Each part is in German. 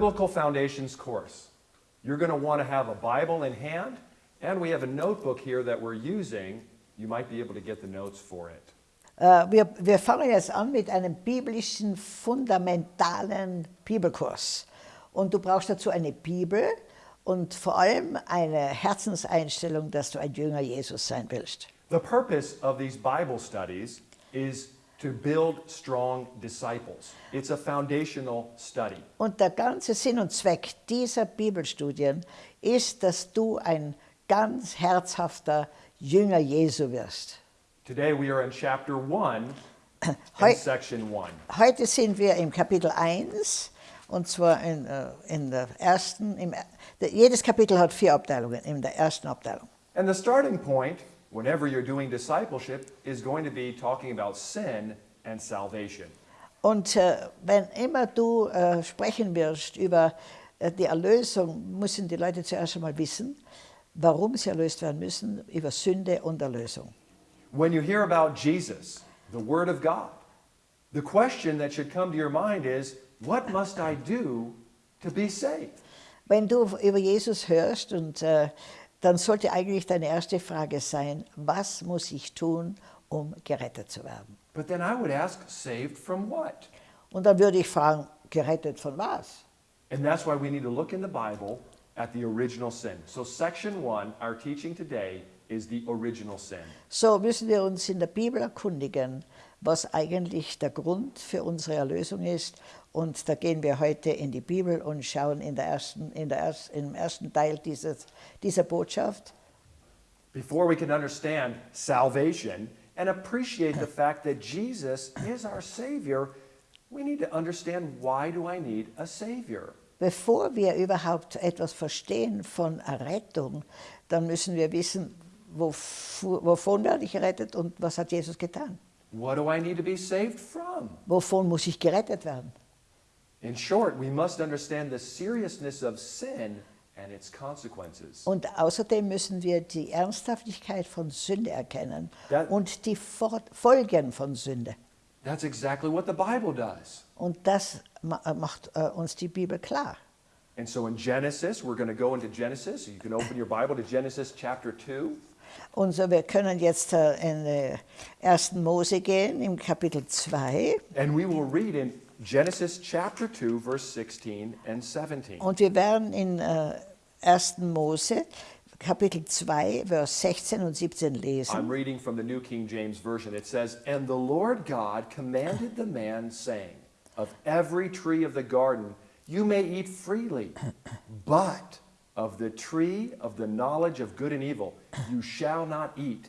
Biblical Foundations course. You're going to want to have a Bible in hand, and we have a notebook here that we're using. You might be able to get the notes for it. Äh, wir, wir fangen jetzt an mit einem biblischen, fundamentalen Bibelkurs. Und du brauchst dazu eine Bibel und vor allem eine Herzenseinstellung, dass du ein Jünger Jesus sein willst. The purpose of these Bible studies is to build strong disciples. It's a foundational study. Und der ganze Sinn und Zweck dieser Bibelstudien ist, dass du ein ganz herzhafter Jünger Jesu wirst. Today we are in chapter 1 Heu- section 1. Heute sind wir im Kapitel 1 und zwar in, äh, in der ersten, im, jedes Kapitel hat vier Abteilungen, in der ersten Abteilung. And the starting point, whenever you're doing discipleship, is going to be talking about sin and salvation. Und äh, wenn immer du äh, sprechen wirst über äh, die Erlösung, müssen die Leute zuerst einmal wissen, warum sie erlöst werden müssen, über Sünde und Erlösung. When you hear about Jesus, the Word of God, the question that should come to your mind is, what must I do to be saved? Wenn du über Jesus hörst, und, äh, dann sollte eigentlich deine erste Frage sein, was muss ich tun, um gerettet zu werden? But then I would ask, saved from what? Und dann würde ich fragen, gerettet von was? And that's why we need to look in the Bible at the original sin. So, section one, our teaching today, is the original sin. So müssen wir uns in der Bibel erkundigen, was eigentlich der Grund für unsere Erlösung ist. Und da gehen wir heute in die Bibel und schauen in der ersten, in der erst, im ersten Teil dieses, dieser Botschaft. Before we can understand salvation and appreciate the fact that Jesus is our Savior, we need to understand why do I need a Savior? Bevor wir überhaupt etwas verstehen von Errettung, dann müssen wir wissen, wovon werde ich gerettet und was hat Jesus getan? What do I need to be saved from? Wovon muss ich gerettet werden? Und außerdem müssen wir die Ernsthaftigkeit von Sünde erkennen Ja. und die Folgen von Sünde. That's exactly what the Bible does. Und das äh, macht äh, uns die Bibel klar. And so in Genesis, we're going to go into Genesis. You can open your Bible to Genesis chapter 2. Und so, wir können jetzt äh, in äh, 1. Mose gehen, im Kapitel 2. And we will read in Genesis chapter 2, verse 16 and 17. Und wir werden in äh, 1. Mose, Kapitel 2, Vers 16 und 17 I'm lesen. reading from the New King James Version. It says, And the Lord God commanded the man, saying, Of every tree of the garden you may eat freely, but of the tree of the knowledge of good and evil you shall not eat.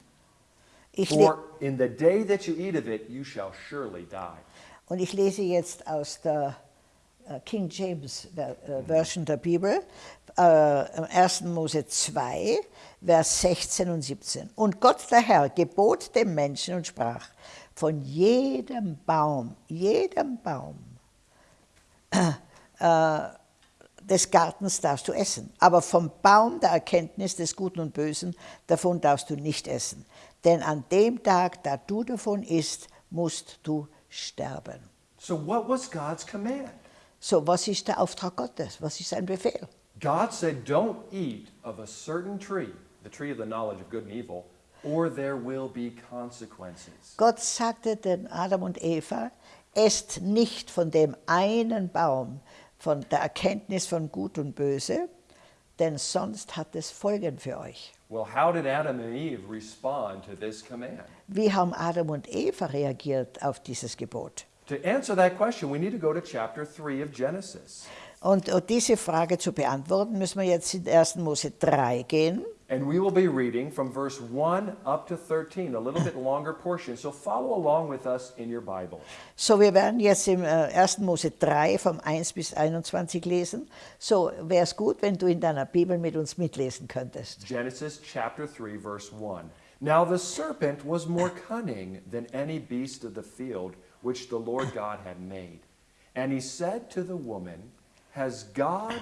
Ich le For in the day that you eat of it, you shall surely die. Und ich lese jetzt aus der äh, King James äh, Version der Bibel, äh, 1. Mose 2, Vers 16 und 17. Und Gott der Herr gebot dem Menschen und sprach, von jedem Baum, jedem Baum äh, des Gartens darfst du essen, aber vom Baum der Erkenntnis des Guten und Bösen, davon darfst du nicht essen. Denn an dem Tag, da du davon isst, musst du sterben. So, what was God's command? So, was ist der Auftrag Gottes? Was ist sein Befehl? God said, Don't eat of a certain tree, the tree of the knowledge of good and evil, or there will be consequences. Gott sagte den Adam und Eva, esst nicht von dem einen Baum, von der Erkenntnis von Gut und Böse, denn sonst hat es Folgen für euch. Well, how did Adam and Eve respond to this command? Wie haben Adam und Eva reagiert auf dieses Gebot? To answer that question, we need to go to chapter 3 of Genesis. Und um diese Frage zu beantworten, müssen wir jetzt in 1. Mose 3 gehen. And we will be reading from verse 1 up to 13, a little bit longer portion. So follow along with us in your Bible. So, wir werden jetzt im äh, 1. Mose 3 vom 1 bis 21 lesen. So, wäre es gut, wenn du in deiner Bibel mit uns mitlesen könntest. Genesis chapter 3, verse 1. Now the serpent was more cunning than any beast of the field which the Lord God had made. And he said to the woman, Has God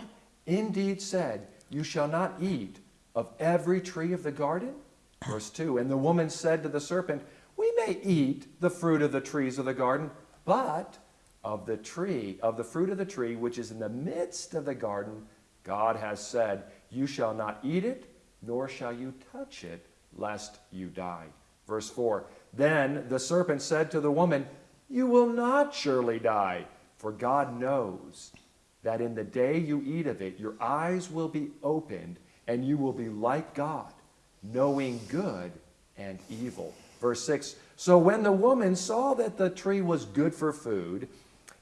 indeed said, You shall not eat of every tree of the garden? Verse 2 And the woman said to the serpent, We may eat the fruit of the trees of the garden, but of the tree, of the fruit of the tree which is in the midst of the garden, God has said, You shall not eat it, nor shall you touch it, lest you die. Verse 4 Then the serpent said to the woman, You will not surely die, for God knows that in the day you eat of it, your eyes will be opened, and you will be like God, knowing good and evil. Verse 6 So when the woman saw that the tree was good for food,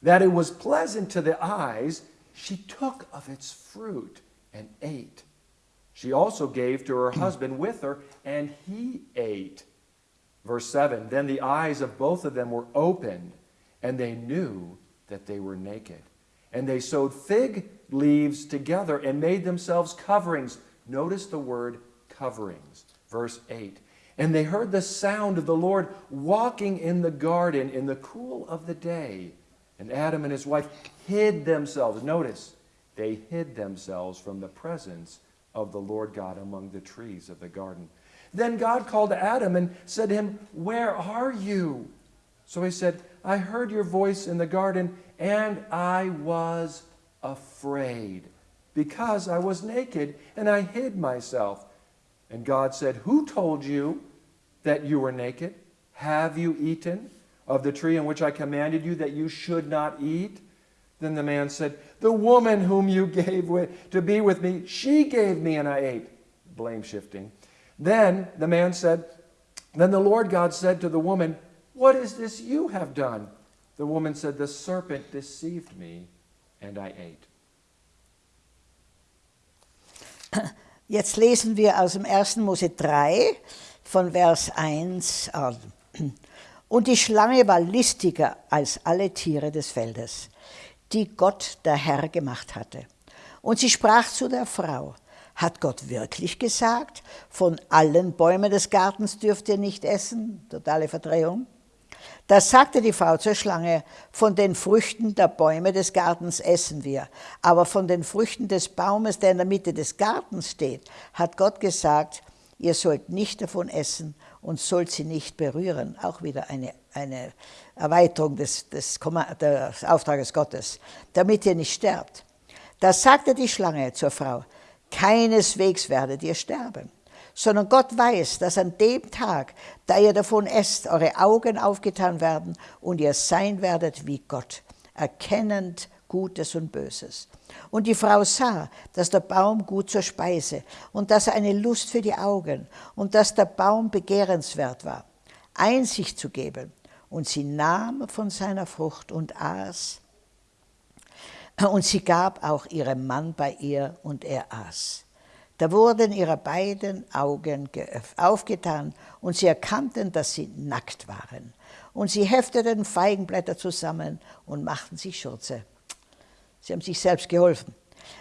that it was pleasant to the eyes, she took of its fruit and ate. She also gave to her husband with her, and he ate. Verse 7 Then the eyes of both of them were opened, and they knew that they were naked. And they sewed fig leaves together and made themselves coverings. Notice the word coverings. Verse 8 And they heard the sound of the Lord walking in the garden in the cool of the day. And Adam and his wife hid themselves. Notice, they hid themselves from the presence of the Lord God among the trees of the garden. Then God called to Adam and said to him, Where are you? So he said, I heard your voice in the garden, and I was afraid, because I was naked, and I hid myself. And God said, Who told you that you were naked? Have you eaten of the tree in which I commanded you that you should not eat? Then the man said, The woman whom you gave with, to be with me, she gave me, and I ate. Blame shifting. Then the man said, Then the Lord God said to the woman, What is this you have done? The woman said, The serpent deceived me, and I ate. Jetzt lesen wir aus dem 1. Mose 3 von Vers 1 an. Und die Schlange war listiger als alle Tiere des Feldes, die Gott der Herr gemacht hatte. Und sie sprach zu der Frau, hat Gott wirklich gesagt, von allen Bäumen des Gartens dürft ihr nicht essen? Totale Verdrehung. Da sagte die Frau zur Schlange, von den Früchten der Bäume des Gartens essen wir, aber von den Früchten des Baumes, der in der Mitte des Gartens steht, hat Gott gesagt, ihr sollt nicht davon essen und sollt sie nicht berühren. Auch wieder eine, eine Erweiterung des, des, des Auftrages Gottes, damit ihr nicht sterbt. Da sagte die Schlange zur Frau, keineswegs werdet ihr sterben sondern Gott weiß, dass an dem Tag, da ihr davon esst, eure Augen aufgetan werden und ihr sein werdet wie Gott, erkennend Gutes und Böses. Und die Frau sah, dass der Baum gut zur Speise und dass er eine Lust für die Augen und dass der Baum begehrenswert war, Einsicht zu geben. Und sie nahm von seiner Frucht und aß. Und sie gab auch ihrem Mann bei ihr und er aß. Da wurden ihre beiden Augen aufgetan und sie erkannten, dass sie nackt waren. Und sie hefteten Feigenblätter zusammen und machten sich Schürze. Sie haben sich selbst geholfen.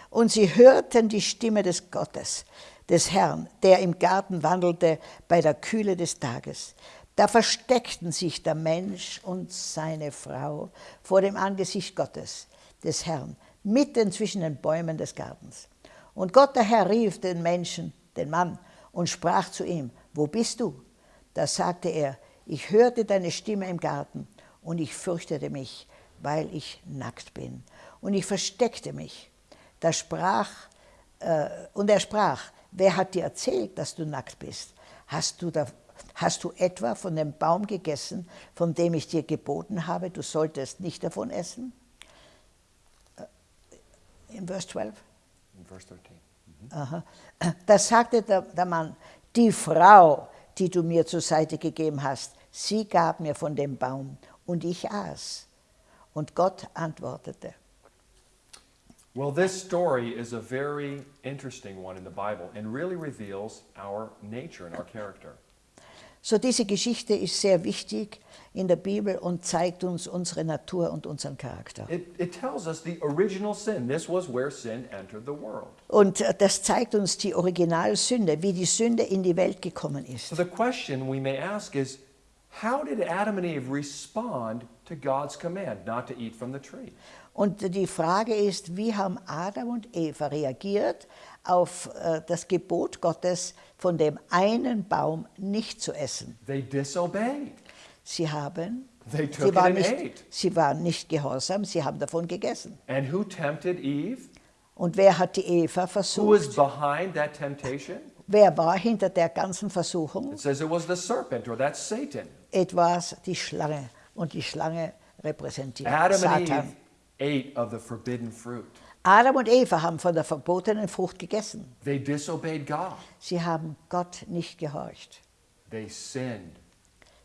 Und sie hörten die Stimme des Gottes, des Herrn, der im Garten wandelte bei der Kühle des Tages. Da versteckten sich der Mensch und seine Frau vor dem Angesicht Gottes, des Herrn, mitten zwischen den Bäumen des Gartens. Und Gott der Herr rief den Menschen, den Mann, und sprach zu ihm, wo bist du? Da sagte er, ich hörte deine Stimme im Garten und ich fürchtete mich, weil ich nackt bin. Und ich versteckte mich. Da sprach, äh, und er sprach, wer hat dir erzählt, dass du nackt bist? Hast du, da, hast du etwa von dem Baum gegessen, von dem ich dir geboten habe, du solltest nicht davon essen? Äh, in Vers 12. In verse 13. Aha. Da sagte der, der Mann, die Frau, die du mir zur Seite gegeben hast, sie gab mir von dem Baum und ich aß. Und Gott antwortete. Well, this story is a very interesting one in the Bible and really reveals our nature and our character. So diese Geschichte ist sehr wichtig in der Bibel und zeigt uns unsere Natur und unseren Charakter. It, it tells us the original sin. This was where sin entered the world. Und äh, das zeigt uns die Originalsünde, wie die Sünde in die Welt gekommen ist. So the question we may ask is, how did Adam and Eve respond to God's command not to eat from the tree? Und die Frage ist, wie haben Adam und Eva reagiert auf äh, das Gebot Gottes, von dem einen Baum nicht zu essen? They disobeyed. Sie haben, They took sie waren, and nicht, ate. sie waren nicht gehorsam, sie haben davon gegessen. And who tempted Eve? Und wer hat die Eva Who was versucht? behind that temptation? Wer war hinter der ganzen Versuchung? It says it was the serpent, or that's Satan. Etwas die Schlange. Und die Schlange repräsentiert Adam and Satan. Eve ate of the forbidden fruit. Adam und Eva haben von der verbotenen Frucht gegessen. They disobeyed God. Sie haben Gott nicht gehorcht. They sinned.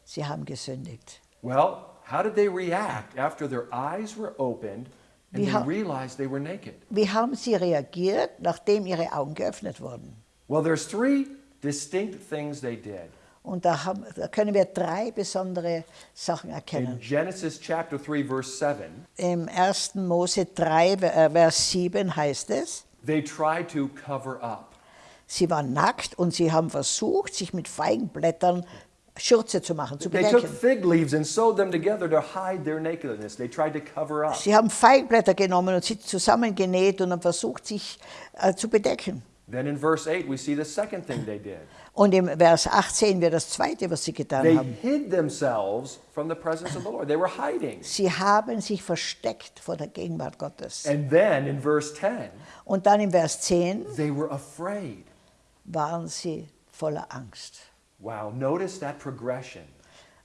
Sie haben gesündigt. Well, how did they react after their eyes were opened and Wie they realized they were naked? Wie haben sie reagiert, nachdem ihre Augen geöffnet wurden? Well, there's three distinct things they did. Und da, haben, da können wir drei besondere Sachen In erkennen. Genesis chapter 3 verse 7, Im 1. Mose 3, äh, Vers 7 heißt es, they tried to cover up. sie waren nackt und sie haben versucht, sich mit Feigenblättern Schürze zu machen, zu They took bedecken. fig leaves and sewed them together to hide their nakedness. They tried to cover up. Sie haben Feigenblätter genommen und sie zusammengenäht und haben versucht, sich äh, zu bedecken. Then in verse 8, we see the second thing they did. Und im Vers 8 sehen wir das Zweite, was sie getan They haben. hid themselves from the presence of the Lord. They were hiding. Sie haben sich versteckt vor der Gegenwart Gottes. And then in verse 10, Und dann im Vers 10 they were afraid. waren sie voller Angst. Wow, notice that progression.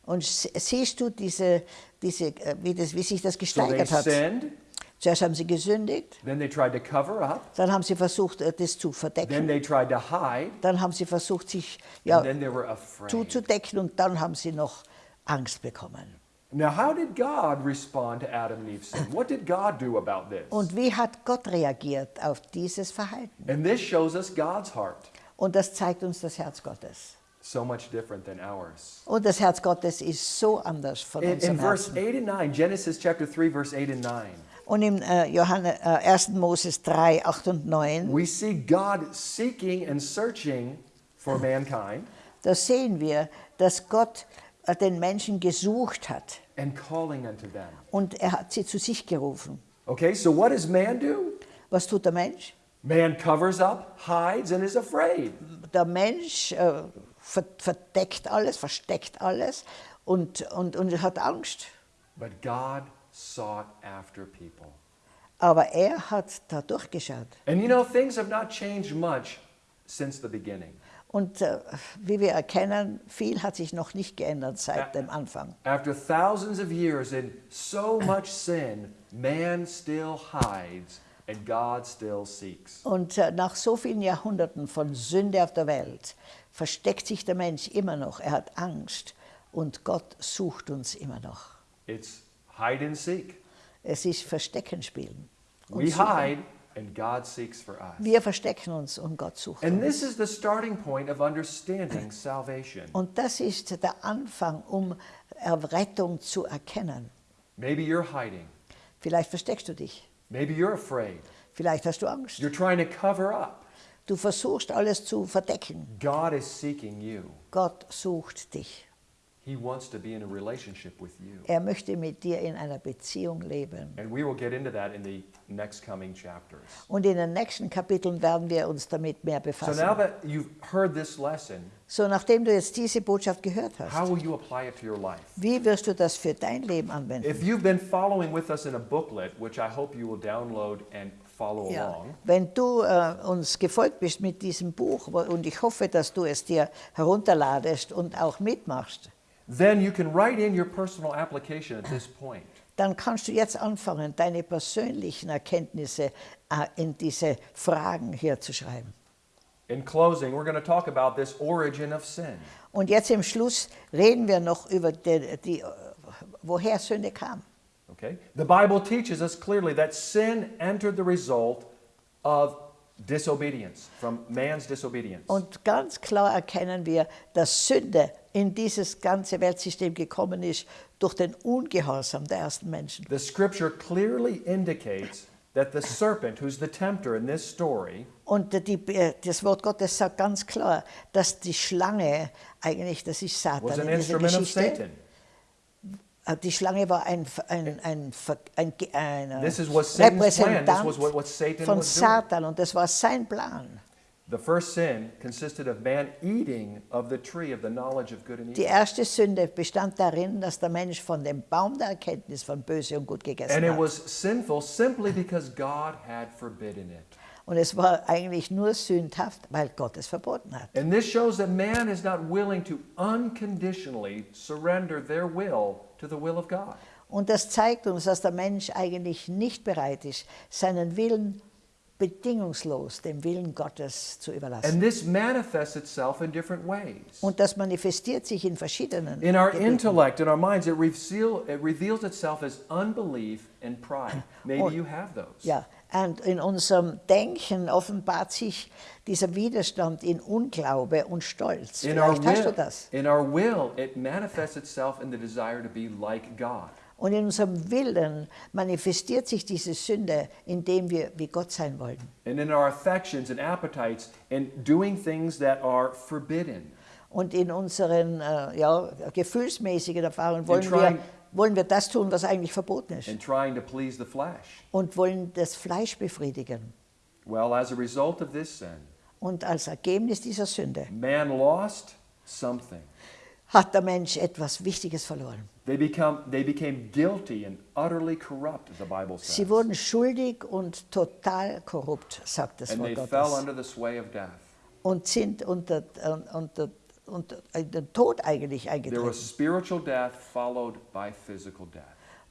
Und sie- siehst du, diese, diese, äh, wie, das, wie sich das So they gesteigert hat? sinned, Zuerst haben sie gesündigt, then they tried to cover up, dann haben sie versucht, äh, das zu then verdecken, they tried to hide, dann haben sie versucht, sich and ja, then they were afraid. zuzudecken und dann haben sie noch Angst bekommen. Now, how did God respond to Adam and Eve's sin? What did God do about this? Und wie hat Gott reagiert auf dieses Verhalten? And this shows us God's heart. Und das zeigt uns das Herz Gottes. So much different than ours. Und das Herz Gottes ist so anders von In, unserem in verse Herzen. 8 and 9, Genesis chapter 3, verse 8 and 9, Und im äh, Johannes, äh, 1. Moses 3, 8 und 9, we see God seeking and searching for mankind da sehen wir, dass Gott äh, den Menschen gesucht hat and calling unto them. und er hat sie zu sich gerufen. Okay, so what does man do? Was tut der Mensch? Man covers up, hides, and is afraid. Der Mensch äh, ver verdeckt alles, versteckt alles und, und, und hat Angst. But God sought after people. Aber er hat da durchgeschaut. And you know, things have not changed much since the beginning. Und äh, wie wir erkennen, viel hat sich noch nicht geändert seit dem Anfang. After thousands of years and so much sin, man still hides and God still seeks. Und äh, nach so vielen Jahrhunderten von Sünde auf der Welt versteckt sich der Mensch immer noch. Er hat Angst und Gott sucht uns immer noch. It's hide and seek. Es ist Verstecken spielen. We hide and God seeks for us. Wir verstecken uns und Gott sucht And uns. this is the starting point of understanding salvation. Und das ist der Anfang, um Errettung zu erkennen. Maybe you're hiding. Vielleicht versteckst du dich. Maybe you're afraid. Vielleicht hast du Angst. You're trying to cover up. Du versuchst alles zu verdecken. God is seeking you. Gott sucht dich. Er möchte mit dir in einer Beziehung leben. And we will get into that in the next coming chapters. Und in den nächsten Kapiteln werden wir uns damit mehr So befassen. now that you've heard this lesson, So, nachdem du jetzt diese Botschaft gehört how hast, will you apply it to your life? wie wirst du das für dein Leben anwenden? If you've been following with us in a booklet, which I hope you will download and follow Ja. along, Wenn du äh, uns gefolgt bist mit diesem Buch und ich hoffe, dass du es dir herunterladest und auch mitmachst, then you can write in your personal application at this point. dann kannst du jetzt anfangen, deine persönlichen Erkenntnisse äh, in diese Fragen hier zu schreiben. In closing, we're going to talk about this origin of sin. Und jetzt im Schluss reden wir noch über die, die, äh, woher Sünde kam. Okay? The Bible teaches us clearly that sin entered the result of disobedience, from man's disobedience. Und ganz klar erkennen wir, dass Sünde in dieses ganze Weltsystem gekommen ist durch den Ungehorsam der ersten Menschen. The scripture clearly indicates that the serpent, who's the tempter in this story, Und die, das Wort Gottes sagt ganz klar, dass die Schlange, eigentlich, das ist was Satan an in dieser instrument of Geschichte, Satan. Äh, die Schlange war ein, ein, ein, ein, ein, was Repräsentant what, what von. Satan und das war sein Plan. The first sin consisted of man eating of the tree of the knowledge of good and Die evil. erste Sünde bestand darin, dass der Mensch von dem Baum der Erkenntnis von Böse und Gut gegessen And it hat. was sinful simply because God had forbidden it. Und es war eigentlich nur sündhaft, weil Gott es verboten hat. And this shows that man is not willing to unconditionally surrender their will to the will of God. Und das zeigt uns, dass der Mensch eigentlich nicht bereit ist, seinen Willen bedingungslos dem Willen Gottes zu überlassen. And this manifests itself in different ways. Und das manifestiert sich in verschiedenen In our Gebieten. intellect, in our minds, it, reveal, it reveals itself as unbelief and pride. Maybe Und- you have those. Ja, und in unserem Denken offenbart sich dieser Widerstand in Unglaube und Stolz. In our, Vielleicht hast du will, das. in our will, it manifests itself in the desire to be like God. Und in unserem Willen manifestiert sich diese Sünde, indem wir wie Gott sein wollen. And in our affections and appetites, and doing things that are forbidden. Und in unseren äh, ja, gefühlsmäßigen Erfahrungen wollen trying- wir, wollen wir das tun, was eigentlich verboten ist. and trying to please the flesh. Und wollen das Fleisch befriedigen. Well, as a result of this sin, Und als Ergebnis dieser Sünde man lost something. hat der Mensch etwas Wichtiges verloren. They, become, they became guilty and utterly corrupt, the Bible says. Sie wurden schuldig und total korrupt, sagt das and they Wort fell Gottes. under the sway of death. Und sind unter, unter, unter, unter den Tod eigentlich There eingetreten. was spiritual death followed by physical death.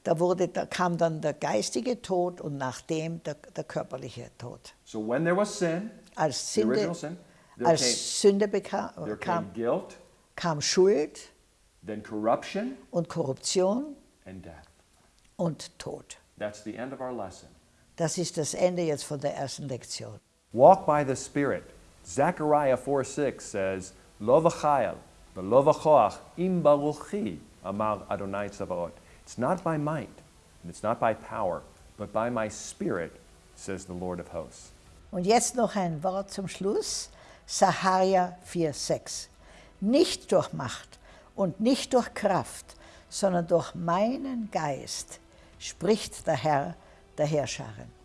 Da, wurde, da kam dann der geistige Tod und nach dem der, der körperliche Tod. So when there was sin, Als Sünde, sin, there als came, Sünde bekam, kam, guilt, kam Schuld then corruption, und Korruption and death. und Tod. That's the end of our lesson. Das ist das Ende jetzt von der ersten Lektion. Walk by the Spirit. Zechariah 4 6 says, Lo v'chayel, v'lo v'choach, im baruchi, amar Adonai Tzavaot. It's not by might, and it's not by power, but by my Spirit, says the Lord of hosts. Und jetzt noch ein Wort zum Schluss. Saharia 4,6. Nicht durch Macht und nicht durch Kraft, sondern durch meinen Geist, spricht der Herr der Herrscharen.